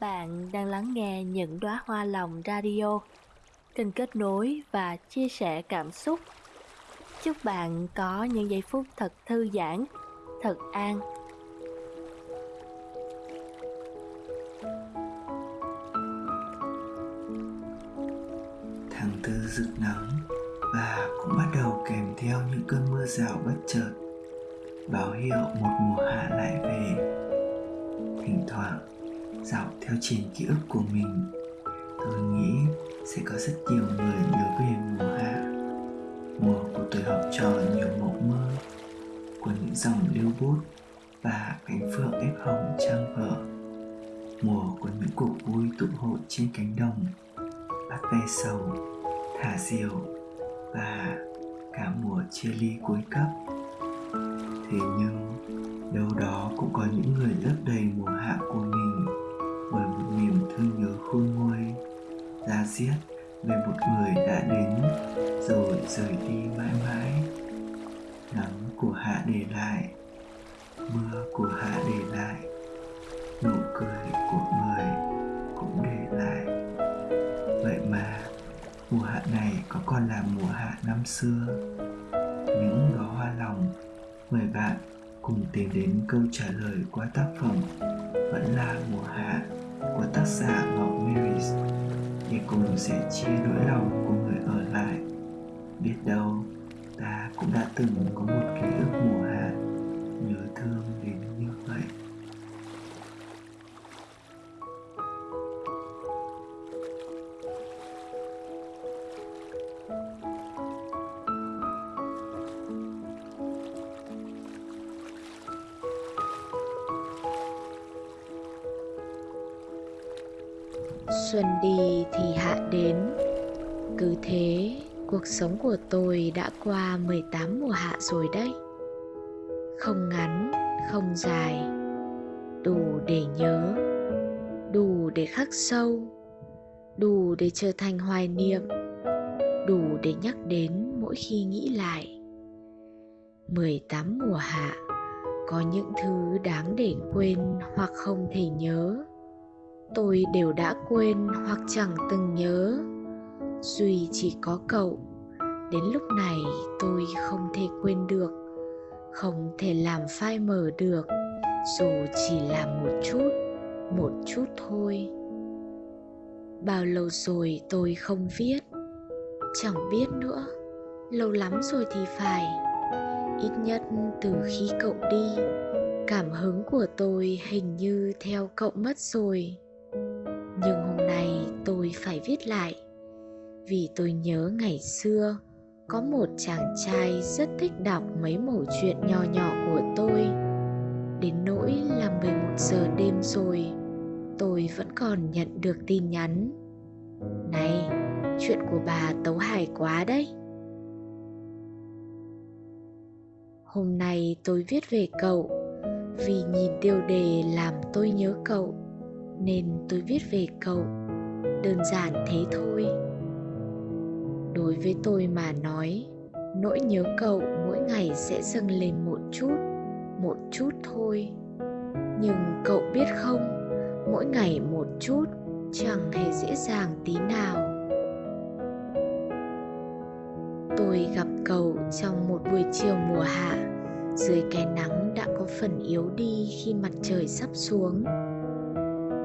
Bạn đang lắng nghe những đóa hoa lòng radio, kênh kết nối và chia sẻ cảm xúc. Chúc bạn có những giây phút thật thư giãn, thật an. Tháng tư rực nắng và cũng bắt đầu kèm theo những cơn mưa rào bất chợt báo hiệu một mùa hạ lại về thỉnh thoảng dạo theo trên ký ức của mình. Tôi nghĩ sẽ có rất nhiều người nhớ về mùa hạ mùa của tuổi học trò nhiều mộng mơ, của những dòng lưu bút và cánh phượng ép hồng trang vở, mùa của những cuộc vui tụ hội trên cánh đồng, bắt ve sầu, thả diều và cả mùa chia ly cuối cấp. Thế nhưng, đâu đó cũng có những người lấp đầy mùa hạ của mình thương nhớ khôn nguôi ra diết về một người đã đến, rồi rời đi mãi mãi. Nắng của hạ để lại, mưa của hạ để lại, nụ cười của người cũng để lại. Vậy mà, mùa hạ này có còn là mùa hạ năm xưa. Những đó hoa lòng, mời bạn cùng tìm đến câu trả lời qua tác phẩm vẫn là mùa hạ của tác giả Ngọc Marys để cùng sẻ chia nỗi lòng của người ở lại. Biết đâu ta cũng đã từng có một ký ức mùa hạ, nhớ thương Xuân đi thì hạ đến. Cứ thế cuộc sống của tôi đã qua 18 mùa hạ rồi đấy. Không ngắn, không dài Đủ để nhớ Đủ để khắc sâu Đủ để trở thành hoài niệm Đủ để nhắc đến mỗi khi nghĩ lại. 18 mùa hạ Có những thứ đáng để quên hoặc không thể nhớ tôi đều đã quên hoặc chẳng từng nhớ. Duy chỉ có cậu, đến lúc này tôi không thể quên được, không thể làm phai mờ được, dù chỉ là một chút một chút thôi. Bao lâu rồi tôi không viết? Chẳng biết nữa, lâu lắm rồi thì phải. Ít nhất từ khi cậu đi, cảm hứng của tôi hình như theo cậu mất rồi nhưng hôm nay tôi phải viết lại. Vì tôi nhớ ngày xưa, có một chàng trai rất thích đọc mấy mẩu chuyện nho nhỏ của tôi. Đến nỗi là 11 giờ đêm rồi, tôi vẫn còn nhận được tin nhắn. Này, chuyện của bà tấu hài quá đấy. Hôm nay tôi viết về cậu, vì nhìn tiêu đề làm tôi nhớ cậu nên tôi viết về cậu. Đơn giản thế thôi. Đối với tôi mà nói, nỗi nhớ cậu mỗi ngày sẽ dâng lên một chút một chút thôi. Nhưng cậu biết không, mỗi ngày một chút chẳng hề dễ dàng tí nào. Tôi gặp cậu trong một buổi chiều mùa hạ, dưới cái nắng đã có phần yếu đi khi mặt trời sắp xuống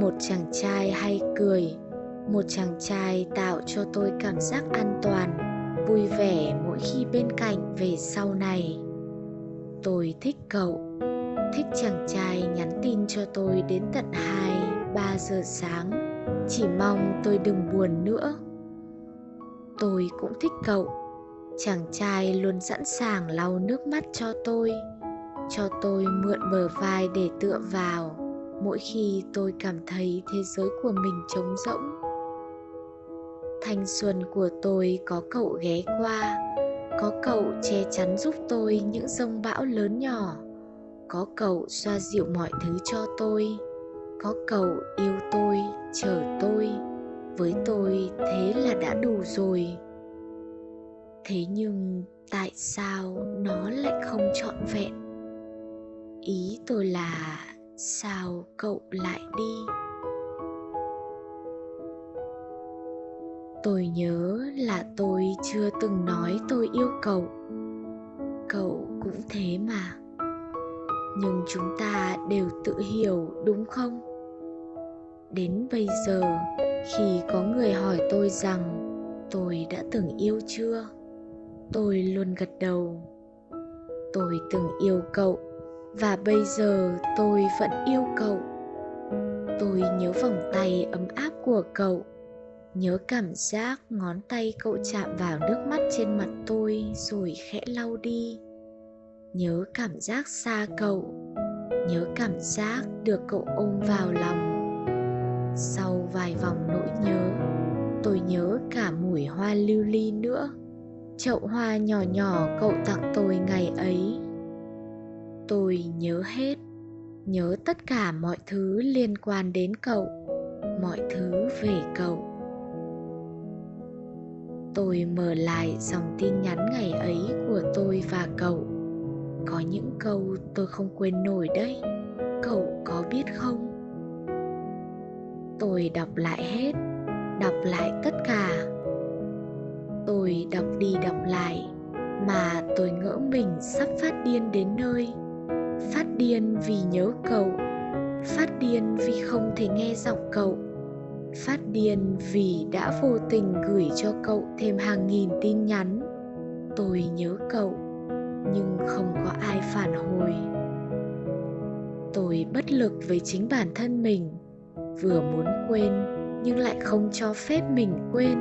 một chàng trai hay cười một chàng trai tạo cho tôi cảm giác an toàn vui vẻ mỗi khi bên cạnh về sau này. Tôi thích cậu thích chàng trai nhắn tin cho tôi đến tận 2, 3 giờ sáng. Chỉ mong tôi đừng buồn nữa. Tôi cũng thích cậu Chàng trai luôn sẵn sàng lau nước mắt cho tôi Cho tôi mượn bờ vai để tựa vào mỗi khi tôi cảm thấy thế giới của mình trống rỗng. Thanh xuân của tôi có cậu ghé qua, có cậu che chắn giúp tôi những rông bão lớn nhỏ, có cậu xoa dịu mọi thứ cho tôi, có cậu yêu tôi, chờ tôi, với tôi thế là đã đủ rồi. Thế nhưng tại sao nó lại không trọn vẹn? Ý tôi là sao cậu lại đi? Tôi nhớ là tôi chưa từng nói tôi yêu cậu. Cậu cũng thế mà. Nhưng chúng ta đều tự hiểu, đúng không? Đến bây giờ, khi có người hỏi tôi rằng, tôi đã từng yêu chưa? Tôi luôn gật đầu. Tôi từng yêu cậu và bây giờ tôi vẫn yêu cậu. Tôi nhớ vòng tay ấm áp của cậu. Nhớ cảm giác ngón tay cậu chạm vào nước mắt trên mặt tôi rồi khẽ lau đi. Nhớ cảm giác xa cậu. Nhớ cảm giác được cậu ôm vào lòng. Sau vài vòng nỗi nhớ, tôi nhớ cả mùi hoa lưu ly nữa. Chậu hoa nhỏ nhỏ cậu tặng tôi ngày ấy tôi nhớ hết, nhớ tất cả mọi thứ liên quan đến cậu, mọi thứ về cậu. Tôi mở lại dòng tin nhắn ngày ấy của tôi và cậu. Có những câu tôi không quên nổi đấy. Cậu có biết không? Tôi đọc lại hết, đọc lại tất cả. Tôi đọc đi đọc lại, mà tôi ngỡ mình sắp phát điên đến nơi phát điên vì nhớ cậu. Phát điên vì không thể nghe giọng cậu. Phát điên vì đã vô tình gửi cho cậu thêm hàng nghìn tin nhắn. Tôi nhớ cậu, nhưng không có ai phản hồi. Tôi bất lực với chính bản thân mình. Vừa muốn quên, nhưng lại không cho phép mình quên.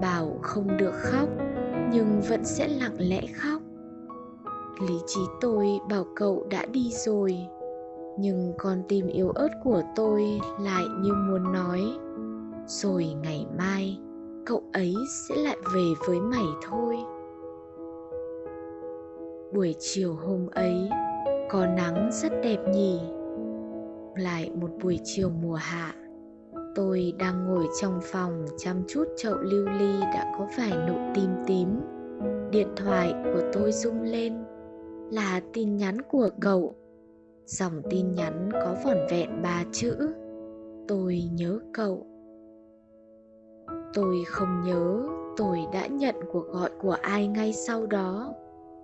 Bảo không được khóc, nhưng vẫn sẽ lặng lẽ khóc lý trí tôi bảo cậu đã đi rồi. Nhưng con tim yếu ớt của tôi lại như muốn nói, rồi ngày mai, cậu ấy sẽ lại về với mày thôi. Buổi chiều hôm ấy, có nắng rất đẹp nhỉ. Lại một buổi chiều mùa hạ, tôi đang ngồi trong phòng chăm chút chậu lưu ly đã có vài nụ tim tím. Điện thoại của tôi rung lên là tin nhắn của cậu. Dòng tin nhắn có vỏn vẹn ba chữ. Tôi nhớ cậu. Tôi không nhớ tôi đã nhận cuộc gọi của ai ngay sau đó.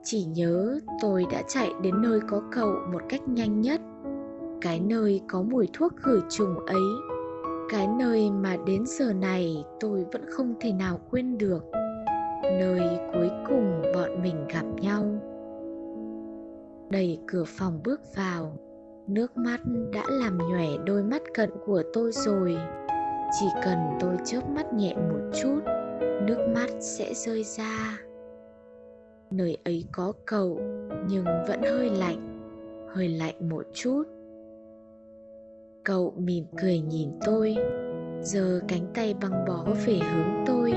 Chỉ nhớ tôi đã chạy đến nơi có cậu một cách nhanh nhất. Cái nơi có mùi thuốc khử trùng ấy. Cái nơi mà đến giờ này tôi vẫn không thể nào quên được. Nơi cuối cùng bọn mình gặp nhau đẩy cửa phòng bước vào. Nước mắt đã làm nhòe đôi mắt cận của tôi rồi. Chỉ cần tôi chớp mắt nhẹ một chút, nước mắt sẽ rơi ra. Nơi ấy có cầu, nhưng vẫn hơi lạnh hơi lạnh một chút. Cậu mỉm cười nhìn tôi giờ cánh tay băng bó về hướng tôi,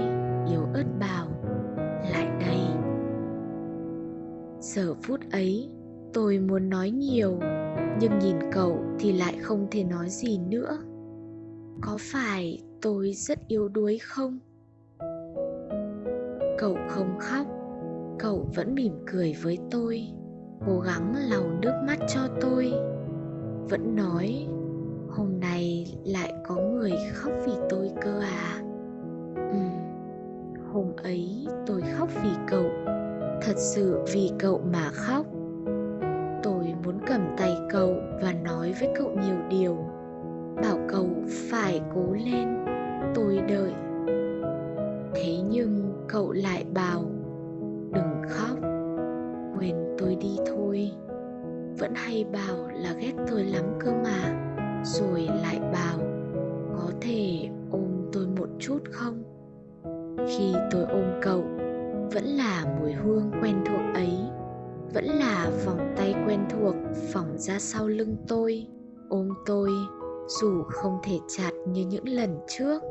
yếu ớt bảo, lại đây. Giờ phút ấy tôi muốn nói nhiều, nhưng nhìn cậu thì lại không thể nói gì nữa. Có phải tôi rất yếu đuối không? Cậu không khóc, cậu vẫn mỉm cười với tôi, cố gắng lau nước mắt cho tôi. Vẫn nói, hôm nay lại có người khóc vì tôi cơ à? Ừ hôm ấy tôi khóc vì cậu, thật sự vì cậu mà khóc cầm tay cậu và nói với cậu nhiều điều. Bảo cậu phải cố lên, tôi đợi. Thế nhưng cậu lại bảo, đừng khóc, quên tôi đi thôi. Vẫn hay bảo là ghét tôi lắm cơ mà, rồi lại bảo, có thể ôm tôi một chút không? Khi tôi ôm cậu, vẫn là mùi hương quen thuộc ấy vẫn là vòng tay quen thuộc phỏng ra sau lưng tôi, ôm tôi, dù không thể chặt như những lần trước.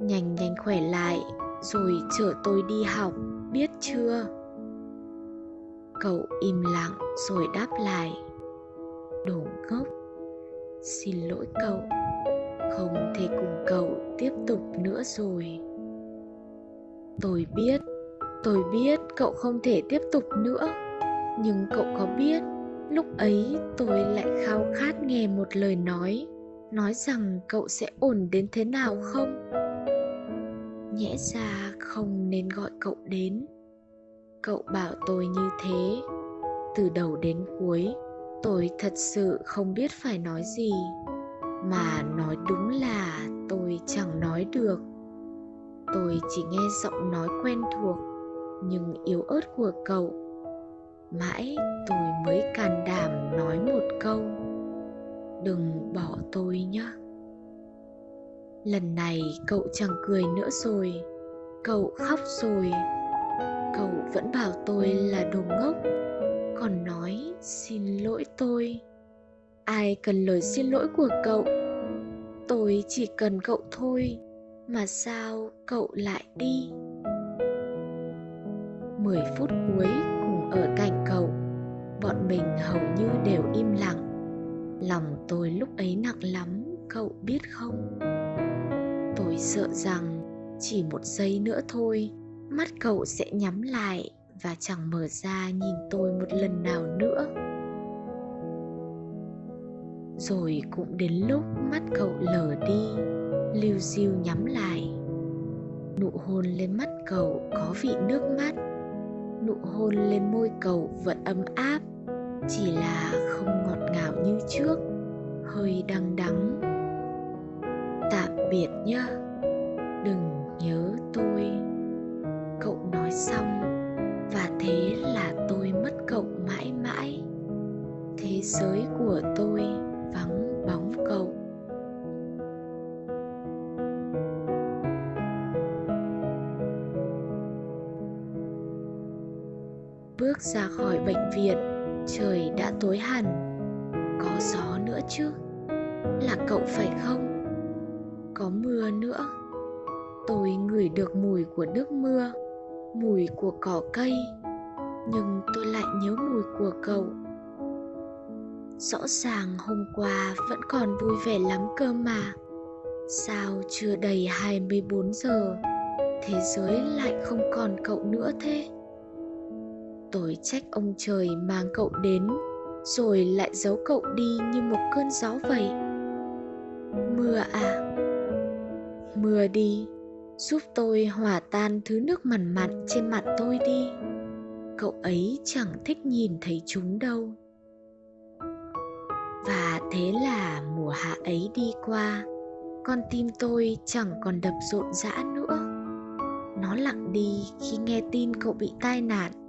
Nhanh nhanh khỏe lại, rồi chở tôi đi học, biết chưa? Cậu im lặng rồi đáp lại. Đồ ngốc, xin lỗi cậu, không thể cùng cậu tiếp tục nữa rồi. Tôi biết tôi biết cậu không thể tiếp tục nữa. Nhưng cậu có biết, lúc ấy tôi lại khao khát nghe một lời nói nói rằng cậu sẽ ổn đến thế nào không? Nhẽ ra không nên gọi cậu đến. Cậu bảo tôi như thế. Từ đầu đến cuối, tôi thật sự không biết phải nói gì. Mà nói đúng là tôi chẳng nói được. Tôi chỉ nghe giọng nói quen thuộc nhưng yếu ớt của cậu. Mãi tôi mới can đảm nói một câu, đừng bỏ tôi nhé. Lần này cậu chẳng cười nữa rồi, cậu khóc rồi. Cậu vẫn bảo tôi là đồ ngốc, còn nói, xin lỗi tôi. Ai cần lời xin lỗi của cậu? Tôi chỉ cần cậu thôi, mà sao cậu lại đi? Mười phút cuối cùng ở cạnh cậu. Bọn mình hầu như đều im lặng. Lòng tôi lúc ấy nặng lắm, cậu biết không? Tôi sợ rằng chỉ một giây nữa thôi, mắt cậu sẽ nhắm lại và chẳng mở ra nhìn tôi một lần nào nữa. Rồi cũng đến lúc mắt cậu lờ đi, lưu diêu nhắm lại. Nụ hôn lên mắt cậu có vị nước mắt nụ hôn lên môi cậu vẫn ấm áp, chỉ là không ngọt ngào như trước, hơi đắng đắng. Tạm biệt nhá, đừng nhớ tôi. Cậu nói xong bước ra khỏi bệnh viện. Trời đã tối hẳn. Có gió nữa chứ? Là cậu phải không? Có mưa nữa. Tôi ngửi được mùi của nước mưa, mùi của cỏ cây, nhưng tôi lại nhớ mùi của cậu. Rõ ràng hôm qua vẫn còn vui vẻ lắm cơ mà. Sao chưa đầy 24 giờ, thế giới lại không còn cậu nữa thế? Tôi trách ông trời mang cậu đến, rồi lại giấu cậu đi như một cơn gió vậy. Mưa à mưa đi, giúp tôi hòa tan thứ nước mặn mặn trên mặt tôi đi. Cậu ấy chẳng thích nhìn thấy chúng đâu. Và thế là mùa hạ ấy đi qua, con tim tôi chẳng còn đập rộn rã nữa. Nó lặng đi khi nghe tin cậu bị tai nạn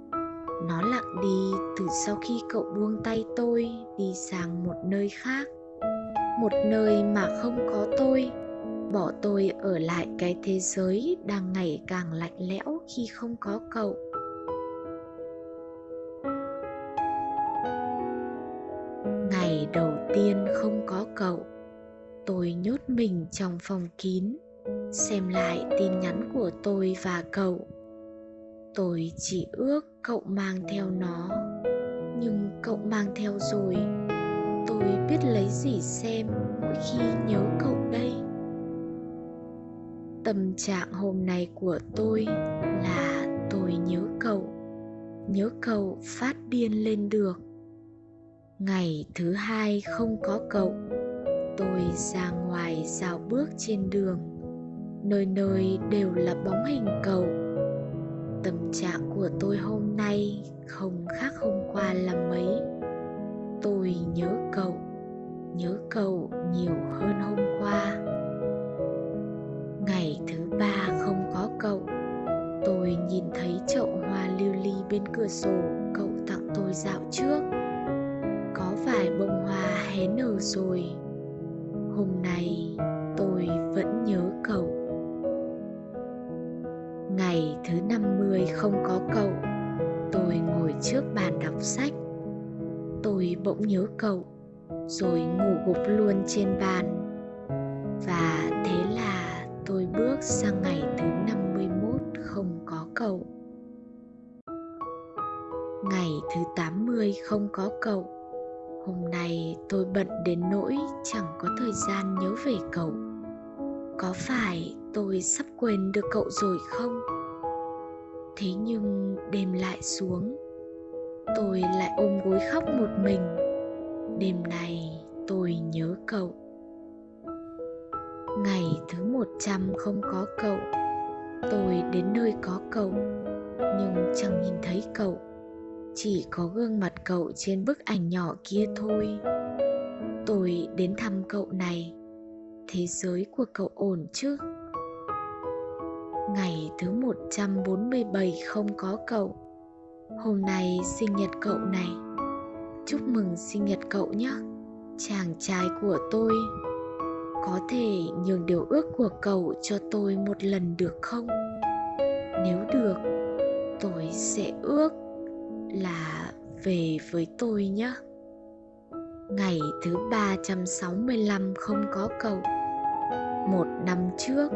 nó lặng đi từ sau khi cậu buông tay tôi đi sang một nơi khác. Một nơi mà không có tôi. Bỏ tôi ở lại cái thế giới đang ngày càng lạnh lẽo khi không có cậu. Ngày đầu tiên không có cậu, tôi nhốt mình trong phòng kín, xem lại tin nhắn của tôi và cậu. Tôi chỉ ước cậu mang theo nó. Nhưng cậu mang theo rồi, tôi biết lấy gì xem mỗi khi nhớ cậu đây. Tâm trạng hôm nay của tôi là tôi nhớ cậu nhớ cậu phát điên lên được. Ngày thứ hai không có cậu, tôi ra ngoài dạo bước trên đường. Nơi nơi đều là bóng hình cậu tâm trạng của tôi hôm nay không khác hôm qua là mấy. Tôi nhớ cậu nhớ cậu nhiều hơn hôm qua. Ngày thứ ba không có cậu. Tôi nhìn thấy chậu hoa lưu ly bên cửa sổ, cậu tặng tôi dạo trước. Có vài bông hoa hé nở rồi. Hôm nay tôi vẫn nhớ cậu thứ năm mươi không có cậu tôi ngồi trước bàn đọc sách tôi bỗng nhớ cậu, rồi ngủ gục luôn trên bàn và thế là tôi bước sang ngày thứ 51 không có cậu. Ngày thứ 80 không có cậu. Hôm nay tôi bận đến nỗi chẳng có thời gian nhớ về cậu. Có phải tôi sắp quên được cậu rồi không? Thế nhưng đêm lại xuống, tôi lại ôm gối khóc một mình. Đêm này tôi nhớ cậu. Ngày thứ 100 không có cậu tôi đến nơi có cậu nhưng chẳng nhìn thấy cậu. Chỉ có gương mặt cậu trên bức ảnh nhỏ kia thôi. Tôi đến thăm cậu này. Thế giới của cậu ổn chứ? Ngày thứ 147 không có cậu. Hôm nay sinh nhật cậu này. Chúc mừng sinh nhật cậu nhé. Chàng trai của tôi, có thể nhường điều ước của cậu cho tôi một lần được không? Nếu được, tôi sẽ ước là về với tôi nhé. Ngày thứ 365 không có cậu. Một năm trước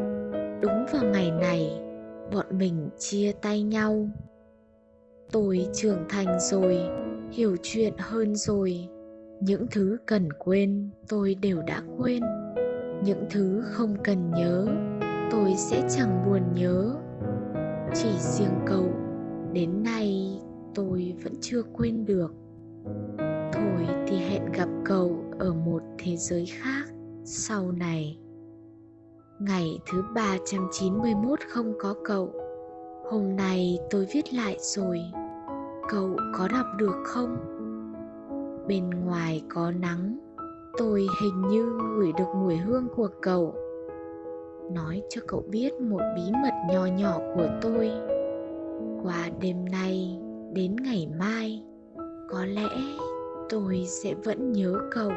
đúng vào ngày này, bọn mình chia tay nhau. Tôi trưởng thành rồi, hiểu chuyện hơn rồi. Những thứ cần quên, tôi đều đã quên. Những thứ không cần nhớ, tôi sẽ chẳng buồn nhớ. Chỉ riêng cậu, đến nay tôi vẫn chưa quên được. Thôi thì hẹn gặp cậu ở một thế giới khác sau này ngày thứ 391 không có cậu. Hôm nay tôi viết lại rồi. Cậu có đọc được không? Bên ngoài có nắng. Tôi hình như ngửi được mùi hương của cậu. Nói cho cậu biết một bí mật nho nhỏ của tôi. Qua đêm nay, đến ngày mai, có lẽ tôi sẽ vẫn nhớ cậu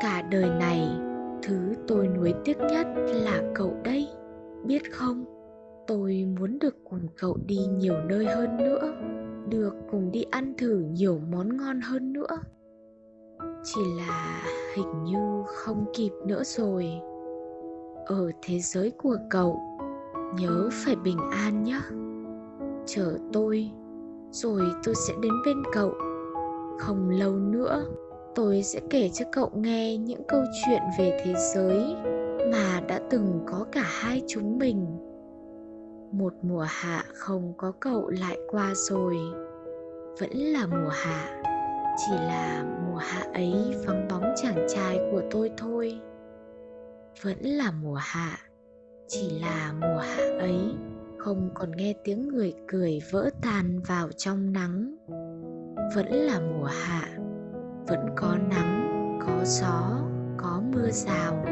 cả đời này thứ tôi nuối tiếc nhất là cậu đây, biết không? Tôi muốn được cùng cậu đi nhiều nơi hơn nữa, được cùng đi ăn thử nhiều món ngon hơn nữa. Chỉ là hình như không kịp nữa rồi. Ở thế giới của cậu, nhớ phải bình an nhé. Chờ tôi, rồi tôi sẽ đến bên cậu. Không lâu nữa tôi sẽ kể cho cậu nghe những câu chuyện về thế giới mà đã từng có cả hai chúng mình. Một mùa hạ không có cậu lại qua rồi, vẫn là mùa hạ, chỉ là mùa hạ ấy vắng bóng chàng trai của tôi thôi. Vẫn là mùa hạ, chỉ là mùa hạ ấy, không còn nghe tiếng người cười vỡ tan vào trong nắng. Vẫn là mùa hạ vẫn có nắng, có gió, có mưa rào.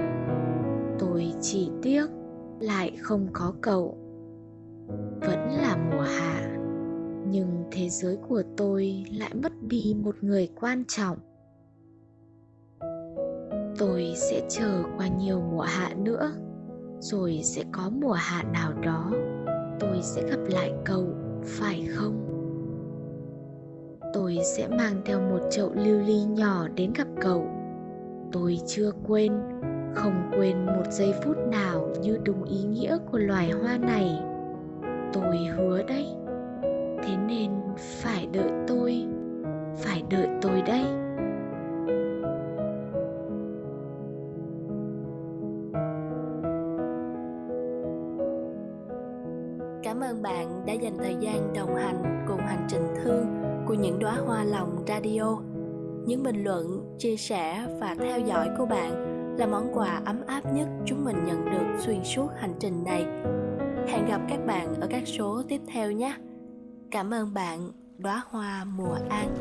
Tôi chỉ tiếc lại không có cậu. Vẫn là mùa hạ, nhưng thế giới của tôi lại mất đi một người quan trọng. Tôi sẽ chờ qua nhiều mùa hạ nữa, rồi sẽ có mùa hạ nào đó. Tôi sẽ gặp lại cậu, phải không? Tôi sẽ mang theo một chậu lưu ly nhỏ đến gặp cậu. Tôi chưa quên, không quên một giây phút nào như đúng ý nghĩa của loài hoa này. Tôi hứa đấy. Thế nên phải đợi tôi, phải đợi tôi đây Cảm ơn bạn đã dành thời gian đồng hành cùng hành trình thương của những đóa hoa lòng radio. Những bình luận, chia sẻ và theo dõi của bạn là món quà ấm áp nhất chúng mình nhận được xuyên suốt hành trình này. Hẹn gặp các bạn ở các số tiếp theo nhé. Cảm ơn bạn, đóa hoa mùa an.